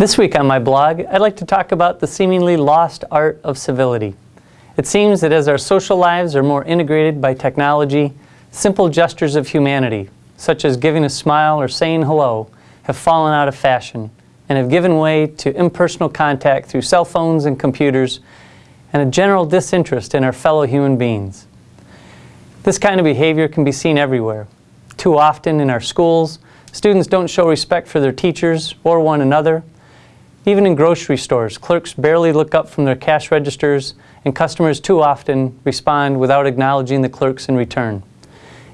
This week on my blog, I'd like to talk about the seemingly lost art of civility. It seems that as our social lives are more integrated by technology, simple gestures of humanity, such as giving a smile or saying hello, have fallen out of fashion and have given way to impersonal contact through cell phones and computers and a general disinterest in our fellow human beings. This kind of behavior can be seen everywhere. Too often in our schools, students don't show respect for their teachers or one another. Even in grocery stores, clerks barely look up from their cash registers and customers too often respond without acknowledging the clerks in return.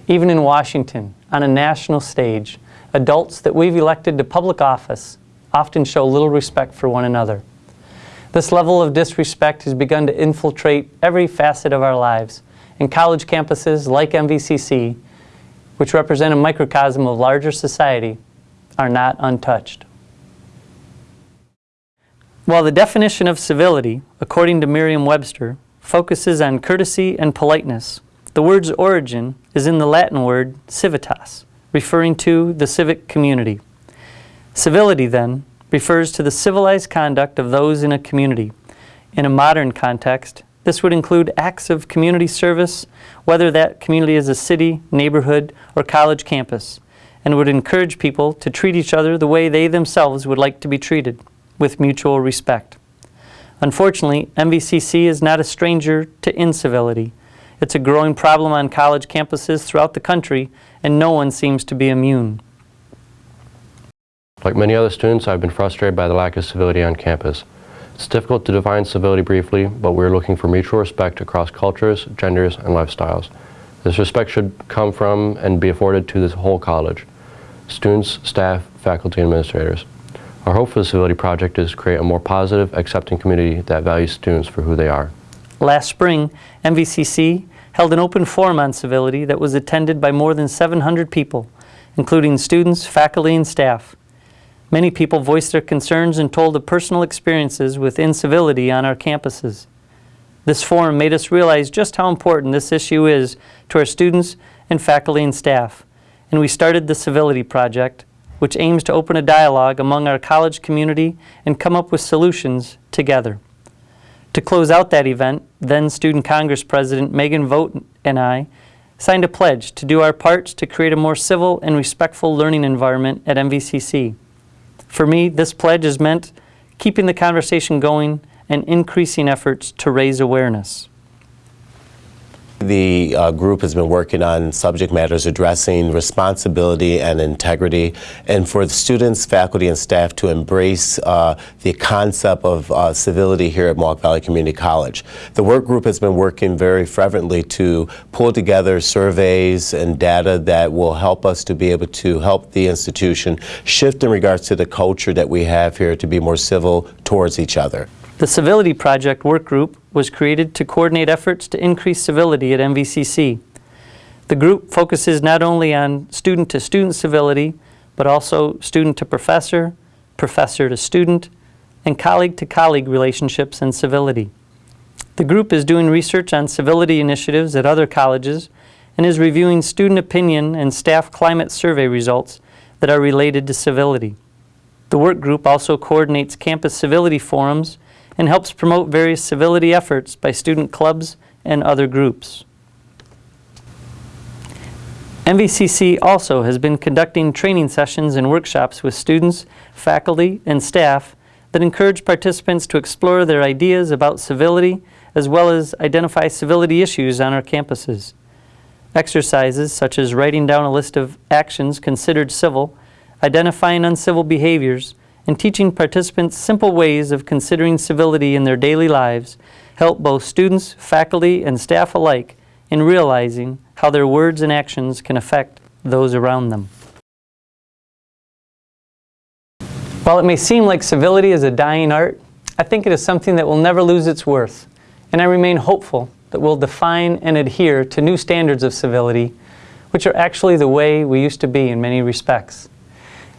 Even in Washington, on a national stage, adults that we've elected to public office often show little respect for one another. This level of disrespect has begun to infiltrate every facet of our lives, and college campuses like MVCC, which represent a microcosm of larger society, are not untouched. While the definition of civility, according to Merriam-Webster, focuses on courtesy and politeness, the word's origin is in the Latin word civitas, referring to the civic community. Civility, then, refers to the civilized conduct of those in a community. In a modern context, this would include acts of community service, whether that community is a city, neighborhood, or college campus, and would encourage people to treat each other the way they themselves would like to be treated with mutual respect. Unfortunately, MVCC is not a stranger to incivility. It's a growing problem on college campuses throughout the country, and no one seems to be immune. Like many other students, I've been frustrated by the lack of civility on campus. It's difficult to define civility briefly, but we're looking for mutual respect across cultures, genders, and lifestyles. This respect should come from and be afforded to the whole college, students, staff, faculty, and administrators. Our hope for the Civility Project is to create a more positive, accepting community that values students for who they are. Last spring, MVCC held an open forum on civility that was attended by more than 700 people, including students, faculty, and staff. Many people voiced their concerns and told of personal experiences with incivility on our campuses. This forum made us realize just how important this issue is to our students and faculty and staff, and we started the Civility Project, which aims to open a dialogue among our college community and come up with solutions together. To close out that event, then Student Congress President Megan Vogt and I signed a pledge to do our parts to create a more civil and respectful learning environment at MVCC. For me, this pledge has meant keeping the conversation going and increasing efforts to raise awareness. The uh, group has been working on subject matters addressing responsibility and integrity, and for the students, faculty, and staff to embrace uh, the concept of uh, civility here at Mohawk Valley Community College. The work group has been working very fervently to pull together surveys and data that will help us to be able to help the institution shift in regards to the culture that we have here to be more civil towards each other. The Civility Project work group was created to coordinate efforts to increase civility at MVCC. The group focuses not only on student-to-student -student civility, but also student-to-professor, professor-to-student, and colleague-to-colleague -colleague relationships and civility. The group is doing research on civility initiatives at other colleges and is reviewing student opinion and staff climate survey results that are related to civility. The work group also coordinates campus civility forums and helps promote various civility efforts by student clubs and other groups. MVCC also has been conducting training sessions and workshops with students, faculty, and staff that encourage participants to explore their ideas about civility as well as identify civility issues on our campuses. Exercises such as writing down a list of actions considered civil, identifying uncivil behaviors, and teaching participants simple ways of considering civility in their daily lives help both students, faculty, and staff alike in realizing how their words and actions can affect those around them. While it may seem like civility is a dying art, I think it is something that will never lose its worth, and I remain hopeful that we'll define and adhere to new standards of civility, which are actually the way we used to be in many respects.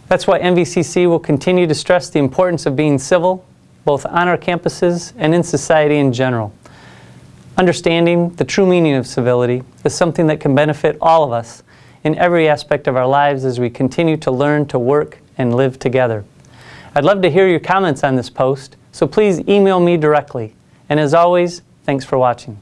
That's why MVCC will continue to stress the importance of being civil, both on our campuses and in society in general. Understanding the true meaning of civility is something that can benefit all of us in every aspect of our lives as we continue to learn to work and live together. I'd love to hear your comments on this post, so please email me directly. And as always, thanks for watching.